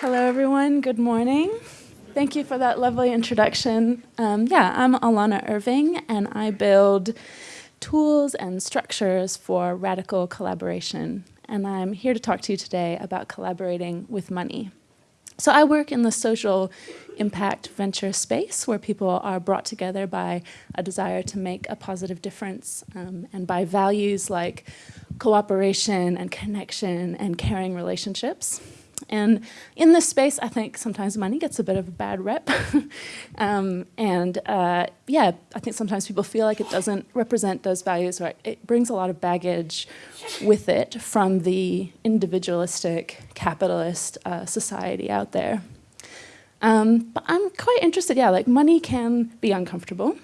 Hello, everyone. Good morning. Thank you for that lovely introduction. Um, yeah, I'm Alanna Irving, and I build tools and structures for radical collaboration. And I'm here to talk to you today about collaborating with money. So I work in the social impact venture space where people are brought together by a desire to make a positive difference um, and by values like cooperation and connection and caring relationships. And in this space, I think sometimes money gets a bit of a bad rep. um, and uh, yeah, I think sometimes people feel like it doesn't represent those values, right? It brings a lot of baggage with it from the individualistic capitalist uh, society out there. Um, but I'm quite interested, yeah, like money can be uncomfortable.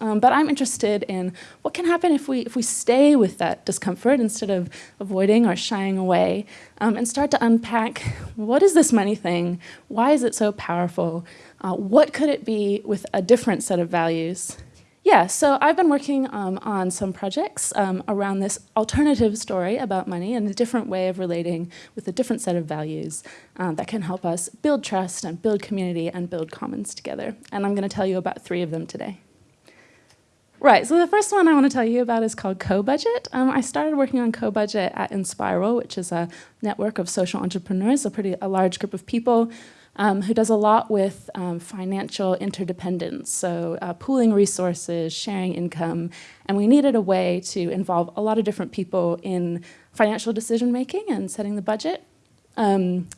Um, but I'm interested in what can happen if we, if we stay with that discomfort instead of avoiding or shying away um, and start to unpack what is this money thing? Why is it so powerful? Uh, what could it be with a different set of values? Yeah, so I've been working um, on some projects um, around this alternative story about money and a different way of relating with a different set of values um, that can help us build trust and build community and build commons together. And I'm going to tell you about three of them today. Right, so the first one I want to tell you about is called Co-Budget. Um, I started working on Co-Budget at Enspiral, which is a network of social entrepreneurs, a pretty a large group of people um, who does a lot with um, financial interdependence, so uh, pooling resources, sharing income, and we needed a way to involve a lot of different people in financial decision making and setting the budget. Um,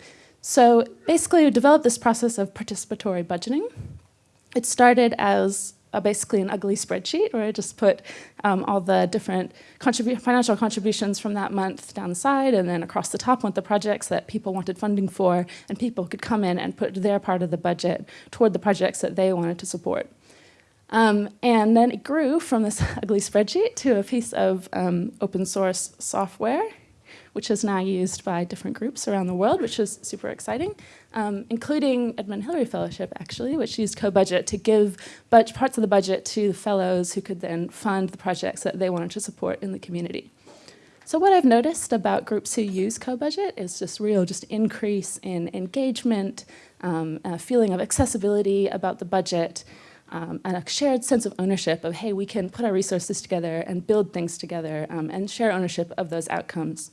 so basically we developed this process of participatory budgeting. It started as basically an ugly spreadsheet where I just put um, all the different financial contributions from that month down the side and then across the top went the projects that people wanted funding for and people could come in and put their part of the budget toward the projects that they wanted to support. Um, and then it grew from this ugly spreadsheet to a piece of um, open source software which is now used by different groups around the world, which is super exciting, um, including Edmund Hillary Fellowship, actually, which used co-budget to give parts of the budget to the fellows who could then fund the projects that they wanted to support in the community. So what I've noticed about groups who use co-budget is just real just increase in engagement, um, a feeling of accessibility about the budget, um, and a shared sense of ownership of, hey, we can put our resources together and build things together um, and share ownership of those outcomes.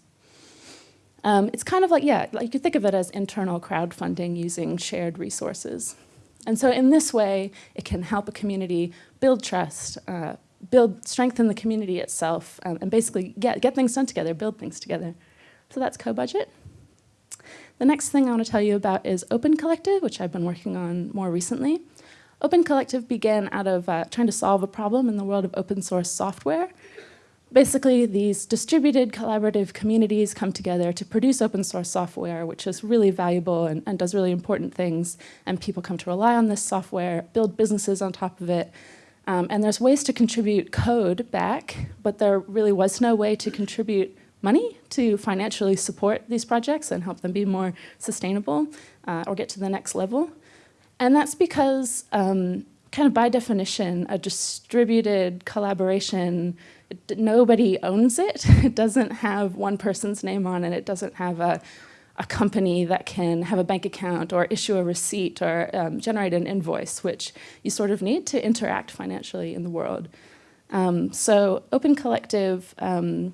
Um, it's kind of like, yeah, like you could think of it as internal crowdfunding using shared resources. And so in this way, it can help a community build trust, uh, build, strengthen the community itself, um, and basically get, get things done together, build things together. So that's co-budget. The next thing I want to tell you about is Open Collective, which I've been working on more recently. Open Collective began out of uh, trying to solve a problem in the world of open source software, basically these distributed collaborative communities come together to produce open source software, which is really valuable and, and, does really important things. And people come to rely on this software, build businesses on top of it. Um, and there's ways to contribute code back, but there really was no way to contribute money to financially support these projects and help them be more sustainable uh, or get to the next level. And that's because um, kind of by definition, a distributed collaboration nobody owns it. It doesn't have one person's name on it. It doesn't have a, a company that can have a bank account or issue a receipt or um, generate an invoice, which you sort of need to interact financially in the world. Um, so Open Collective um,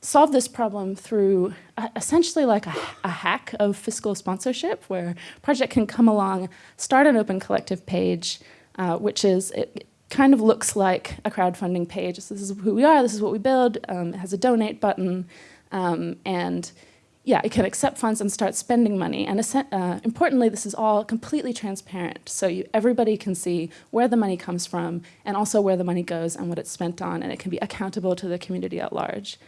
solved this problem through uh, essentially like a, a, hack of fiscal sponsorship where a project can come along, start an Open Collective page, uh, which is, it, kind of looks like a crowdfunding page. So This is who we are, this is what we build, um, it has a donate button, um, and yeah, it can accept funds and start spending money. And uh, importantly, this is all completely transparent. So you, everybody can see where the money comes from and also where the money goes and what it's spent on, and it can be accountable to the community at large.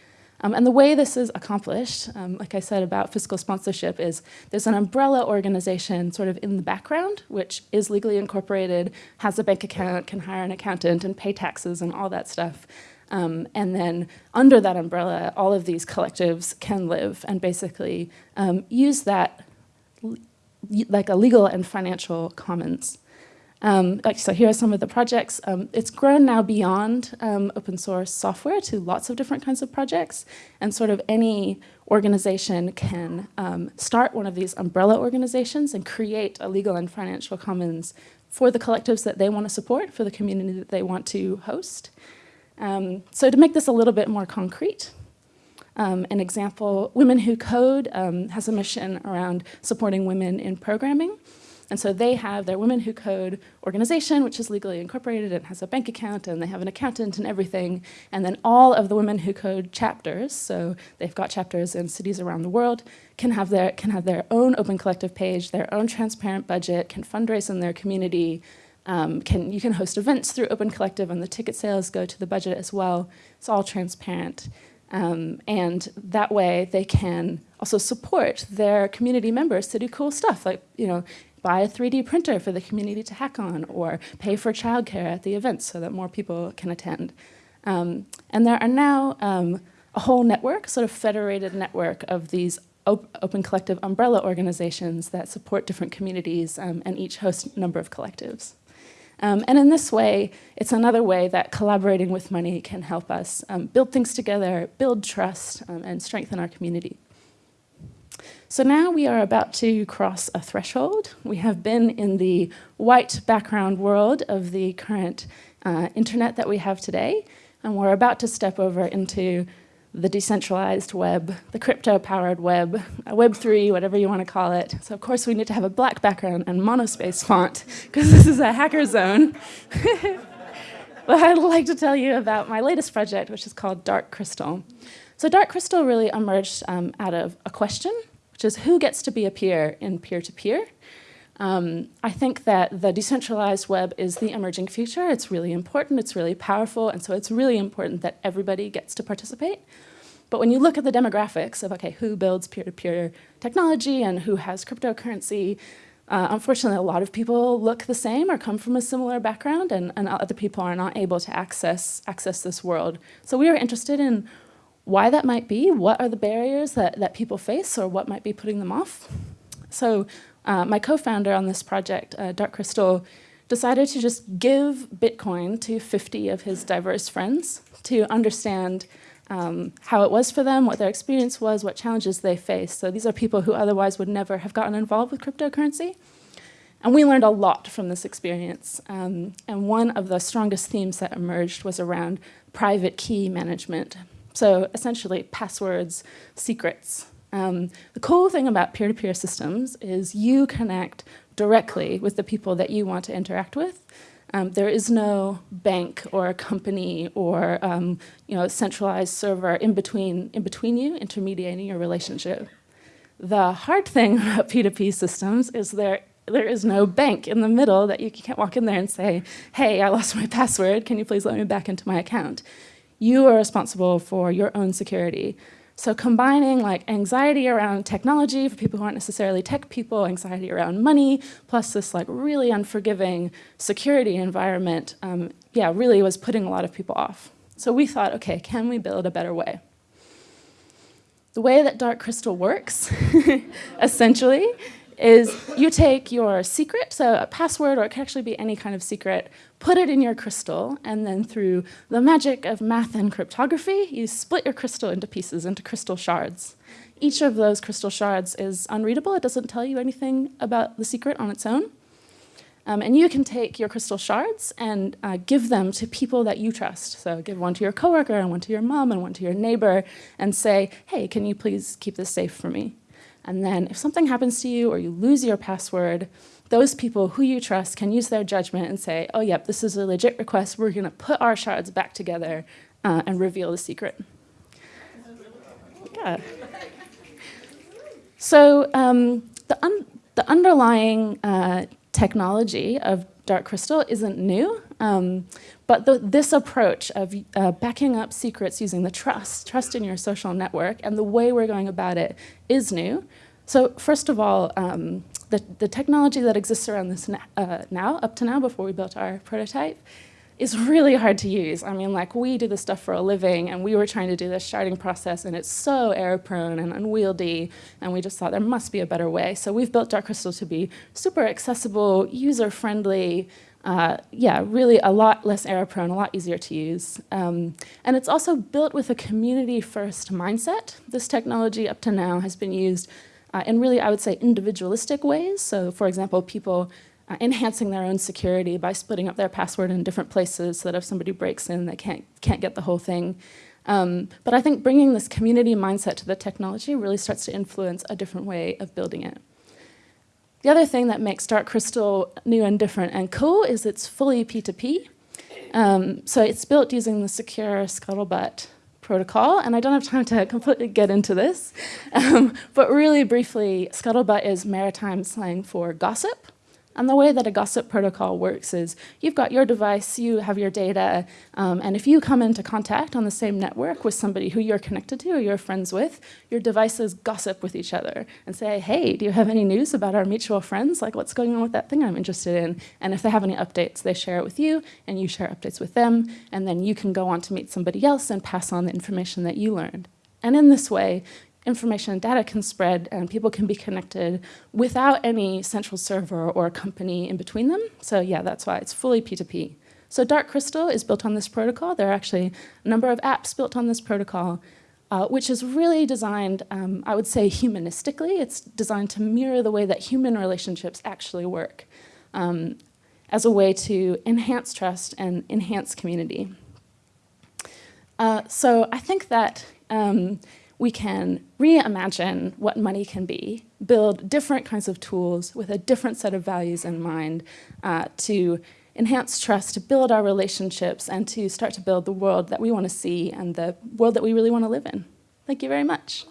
Um, and the way this is accomplished, um, like I said about fiscal sponsorship, is there's an umbrella organization sort of in the background, which is legally incorporated, has a bank account, can hire an accountant and pay taxes and all that stuff. Um, and then under that umbrella, all of these collectives can live and basically um, use that like a legal and financial commons. Um, like, so here are some of the projects. Um, it's grown now beyond um, open source software to lots of different kinds of projects, and sort of any organization can um, start one of these umbrella organizations and create a legal and financial commons for the collectives that they want to support, for the community that they want to host. Um, so to make this a little bit more concrete, um, an example, Women Who Code has a mission around supporting women in programming. And so they have their Women Who Code organization, which is legally incorporated and has a bank account, and they have an accountant and everything. And then all of the Women Who Code chapters, so they've got chapters in cities around the world, can have their, can have their own open collective page, their own transparent budget, can fundraise in their community, um, can, you can host events through Open Collective and the ticket sales go to the budget as well. It's all transparent. Um, and that way they can also support their community members to do cool stuff like, you know, buy a 3D printer for the community to hack on or pay for childcare at the events so that more people can attend. Um, and there are now um, a whole network, sort of federated network of these op open collective umbrella organizations that support different communities um, and each host a number of collectives. Um, and in this way, it's another way that collaborating with money can help us um, build things together, build trust, um, and strengthen our community. So now we are about to cross a threshold. We have been in the white background world of the current uh, internet that we have today, and we're about to step over into the decentralized web, the crypto-powered web, Web3, whatever you want to call it. So of course we need to have a black background and monospace font, because this is a hacker zone. but I'd like to tell you about my latest project, which is called Dark Crystal. So Dark Crystal really emerged um, out of a question which is who gets to be a peer in peer-to-peer. -peer? Um, I think that the decentralized web is the emerging future. It's really important, it's really powerful, and so it's really important that everybody gets to participate. But when you look at the demographics of, okay, who builds peer-to-peer -peer technology and who has cryptocurrency, uh, unfortunately, a lot of people look the same or come from a similar background, and, and other people are not able to access, access this world. So we are interested in why that might be, what are the barriers that, that people face or what might be putting them off. So uh, my co-founder on this project, uh, Dark Crystal, decided to just give Bitcoin to 50 of his diverse friends to understand um, how it was for them, what their experience was, what challenges they faced. So these are people who otherwise would never have gotten involved with cryptocurrency. And we learned a lot from this experience. Um, and one of the strongest themes that emerged was around private key management. So essentially passwords, secrets. Um, the cool thing about peer-to-peer -peer systems is you connect directly with the people that you want to interact with. Um, there is no bank or company or um, you know centralized server in between in between you intermediating your relationship. The hard thing about P2P systems is there there is no bank in the middle that you can't walk in there and say, hey, I lost my password, can you please let me back into my account? you are responsible for your own security. So combining like anxiety around technology for people who aren't necessarily tech people, anxiety around money, plus this like really unforgiving security environment, um, yeah, really was putting a lot of people off. So we thought, okay, can we build a better way? The way that Dark Crystal works, essentially, is you take your secret, so a password, or it can actually be any kind of secret, put it in your crystal, and then through the magic of math and cryptography, you split your crystal into pieces, into crystal shards. Each of those crystal shards is unreadable. It doesn't tell you anything about the secret on its own. Um, and you can take your crystal shards and uh, give them to people that you trust. So give one to your coworker and one to your mom and one to your neighbor and say, hey, can you please keep this safe for me? And then if something happens to you or you lose your password, those people who you trust can use their judgment and say, oh, yep, this is a legit request. We're going to put our shards back together uh, and reveal the secret. Yeah. So um, the, un the underlying uh, technology of Dark Crystal isn't new, um, but the, this approach of uh, backing up secrets using the trust, trust in your social network, and the way we're going about it is new. So first of all, um, the, the technology that exists around this uh, now, up to now, before we built our prototype, is really hard to use. I mean, like we do this stuff for a living and we were trying to do this sharding process and it's so error prone and unwieldy and we just thought there must be a better way. So we've built Dark Crystal to be super accessible, user friendly, uh, yeah, really a lot less error prone, a lot easier to use. Um, and it's also built with a community first mindset. This technology up to now has been used uh, in really, I would say, individualistic ways. So for example, people uh, enhancing their own security by splitting up their password in different places so that if somebody breaks in, they can't, can't get the whole thing. Um, but I think bringing this community mindset to the technology really starts to influence a different way of building it. The other thing that makes Dark Crystal new and different and cool is it's fully P2P. Um, so it's built using the secure Scuttlebutt protocol, and I don't have time to completely get into this, um, but really briefly, Scuttlebutt is maritime slang for gossip. And the way that a gossip protocol works is you've got your device, you have your data, um, and if you come into contact on the same network with somebody who you're connected to or you're friends with, your devices gossip with each other and say, hey, do you have any news about our mutual friends? Like what's going on with that thing I'm interested in? And if they have any updates, they share it with you and you share updates with them, and then you can go on to meet somebody else and pass on the information that you learned. And in this way, information and data can spread and people can be connected without any central server or company in between them. So yeah, that's why it's fully P2P. So Dark Crystal is built on this protocol. There are actually a number of apps built on this protocol, uh, which is really designed, um, I would say humanistically. It's designed to mirror the way that human relationships actually work um, as a way to enhance trust and enhance community. Uh, so I think that um, we can reimagine what money can be, build different kinds of tools with a different set of values in mind uh, to enhance trust, to build our relationships, and to start to build the world that we want to see and the world that we really want to live in. Thank you very much.